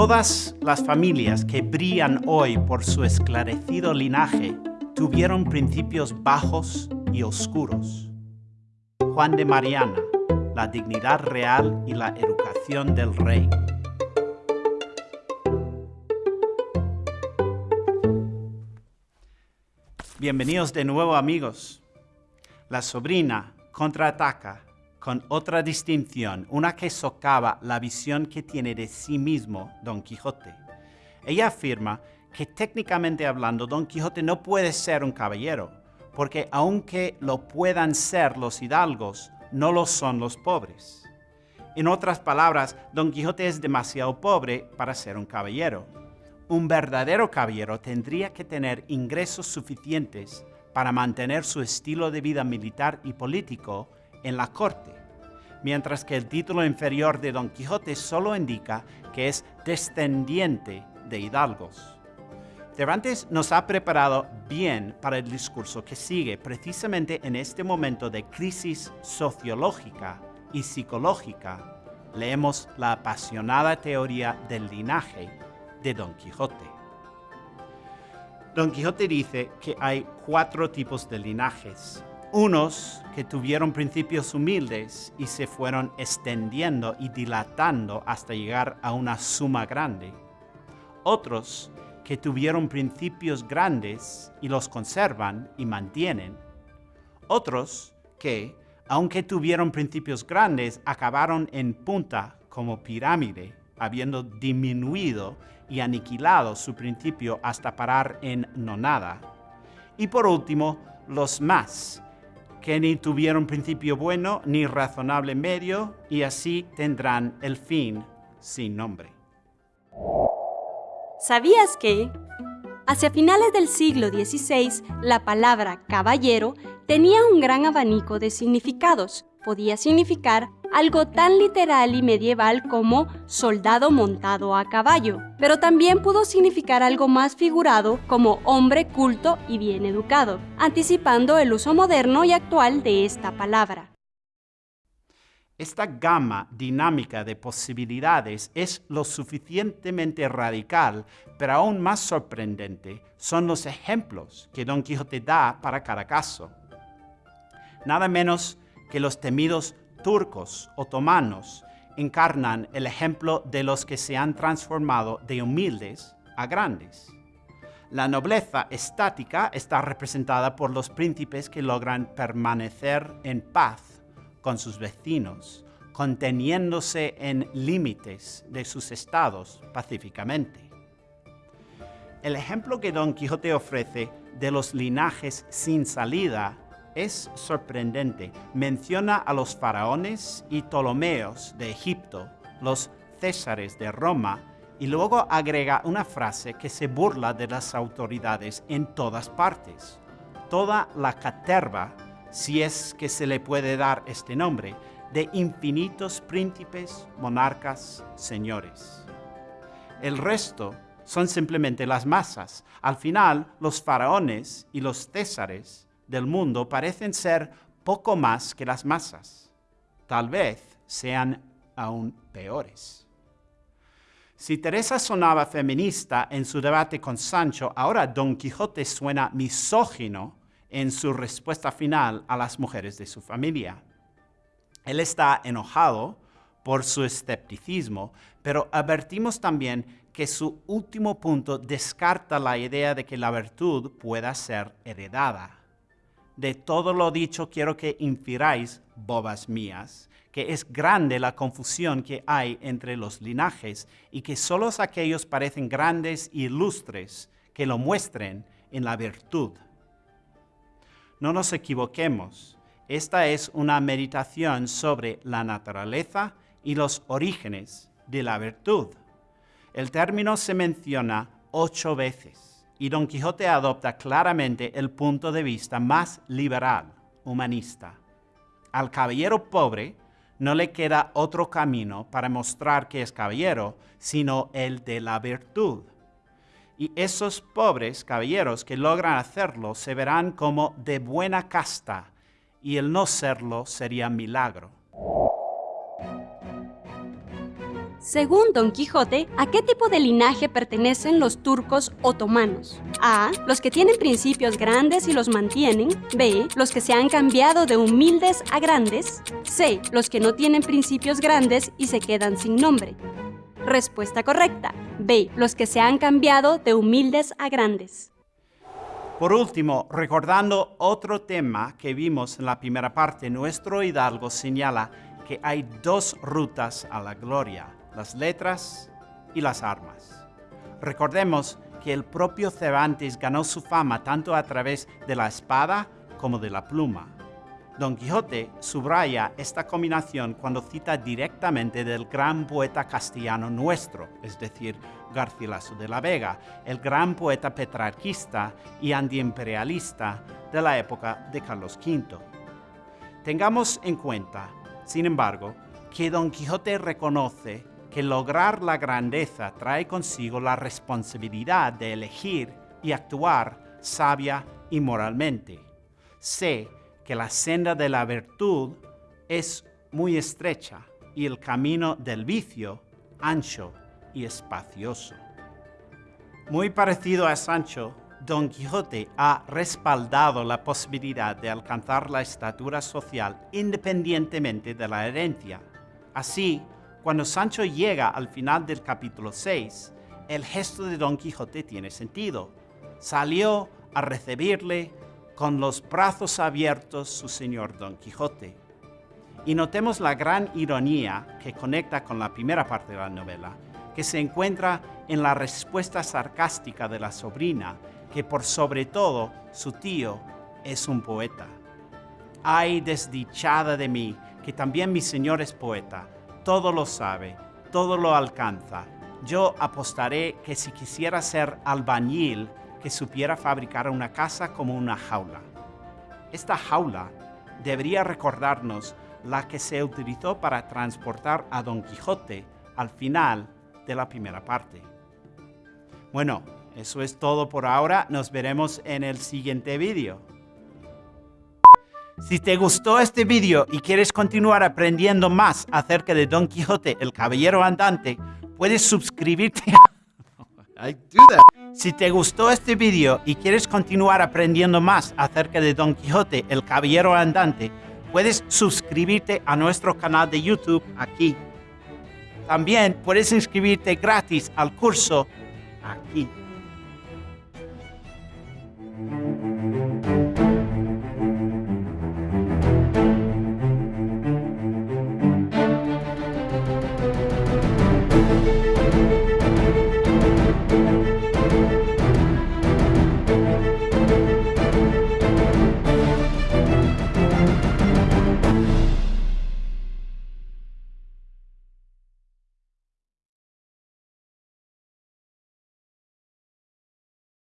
Todas las familias que brillan hoy por su esclarecido linaje tuvieron principios bajos y oscuros. Juan de Mariana, la dignidad real y la educación del rey. Bienvenidos de nuevo amigos. La sobrina contraataca con otra distinción, una que socava la visión que tiene de sí mismo Don Quijote. Ella afirma que técnicamente hablando Don Quijote no puede ser un caballero, porque aunque lo puedan ser los hidalgos, no lo son los pobres. En otras palabras, Don Quijote es demasiado pobre para ser un caballero. Un verdadero caballero tendría que tener ingresos suficientes para mantener su estilo de vida militar y político en la corte, mientras que el título inferior de Don Quijote solo indica que es descendiente de hidalgos. Cervantes nos ha preparado bien para el discurso que sigue, precisamente en este momento de crisis sociológica y psicológica. Leemos la apasionada teoría del linaje de Don Quijote. Don Quijote dice que hay cuatro tipos de linajes, unos que tuvieron principios humildes y se fueron extendiendo y dilatando hasta llegar a una suma grande. Otros que tuvieron principios grandes y los conservan y mantienen. Otros que, aunque tuvieron principios grandes, acabaron en punta como pirámide, habiendo disminuido y aniquilado su principio hasta parar en nonada. Y por último, los más, que ni tuvieron principio bueno ni razonable medio, y así tendrán el fin sin nombre. ¿Sabías que? Hacia finales del siglo XVI, la palabra caballero tenía un gran abanico de significados. Podía significar algo tan literal y medieval como soldado montado a caballo, pero también pudo significar algo más figurado como hombre culto y bien educado, anticipando el uso moderno y actual de esta palabra. Esta gama dinámica de posibilidades es lo suficientemente radical, pero aún más sorprendente son los ejemplos que Don Quijote da para cada caso. Nada menos que los temidos turcos, otomanos, encarnan el ejemplo de los que se han transformado de humildes a grandes. La nobleza estática está representada por los príncipes que logran permanecer en paz con sus vecinos, conteniéndose en límites de sus estados pacíficamente. El ejemplo que Don Quijote ofrece de los linajes sin salida es sorprendente. Menciona a los faraones y Ptolomeos de Egipto, los Césares de Roma, y luego agrega una frase que se burla de las autoridades en todas partes. Toda la caterva, si es que se le puede dar este nombre, de infinitos príncipes, monarcas, señores. El resto son simplemente las masas. Al final, los faraones y los césares del mundo parecen ser poco más que las masas. Tal vez sean aún peores. Si Teresa sonaba feminista en su debate con Sancho, ahora Don Quijote suena misógino en su respuesta final a las mujeres de su familia. Él está enojado por su escepticismo, pero advertimos también que su último punto descarta la idea de que la virtud pueda ser heredada de todo lo dicho quiero que infiráis, bobas mías, que es grande la confusión que hay entre los linajes y que solo aquellos parecen grandes e ilustres que lo muestren en la virtud. No nos equivoquemos, esta es una meditación sobre la naturaleza y los orígenes de la virtud. El término se menciona ocho veces y Don Quijote adopta claramente el punto de vista más liberal, humanista. Al caballero pobre no le queda otro camino para mostrar que es caballero, sino el de la virtud. Y esos pobres caballeros que logran hacerlo se verán como de buena casta, y el no serlo sería milagro. Según Don Quijote, ¿a qué tipo de linaje pertenecen los turcos otomanos? A. Los que tienen principios grandes y los mantienen. B. Los que se han cambiado de humildes a grandes. C. Los que no tienen principios grandes y se quedan sin nombre. Respuesta correcta. B. Los que se han cambiado de humildes a grandes. Por último, recordando otro tema que vimos en la primera parte, nuestro hidalgo señala que hay dos rutas a la gloria, las letras y las armas. Recordemos que el propio Cervantes ganó su fama tanto a través de la espada como de la pluma. Don Quijote subraya esta combinación cuando cita directamente del gran poeta castellano nuestro, es decir, Garcilaso de la Vega, el gran poeta petrarquista y antiimperialista de la época de Carlos V. Tengamos en cuenta, sin embargo, que Don Quijote reconoce que lograr la grandeza trae consigo la responsabilidad de elegir y actuar sabia y moralmente. Sé que la senda de la virtud es muy estrecha y el camino del vicio ancho y espacioso. Muy parecido a Sancho, Don Quijote ha respaldado la posibilidad de alcanzar la estatura social independientemente de la herencia. Así, cuando Sancho llega al final del capítulo 6, el gesto de Don Quijote tiene sentido. Salió a recibirle con los brazos abiertos su señor Don Quijote. Y notemos la gran ironía que conecta con la primera parte de la novela, que se encuentra en la respuesta sarcástica de la sobrina, que por sobre todo su tío es un poeta. Ay, desdichada de mí, que también mi señor es poeta, todo lo sabe, todo lo alcanza. Yo apostaré que si quisiera ser albañil, que supiera fabricar una casa como una jaula. Esta jaula debería recordarnos la que se utilizó para transportar a Don Quijote al final de la primera parte. Bueno, eso es todo por ahora. Nos veremos en el siguiente vídeo. Si te gustó este vídeo y quieres continuar aprendiendo más acerca de Don Quijote, el Caballero Andante, puedes suscribirte a... Si te gustó este vídeo y quieres continuar aprendiendo más acerca de Don Quijote, el Caballero Andante, puedes suscribirte a nuestro canal de YouTube aquí. También puedes inscribirte gratis al curso aquí.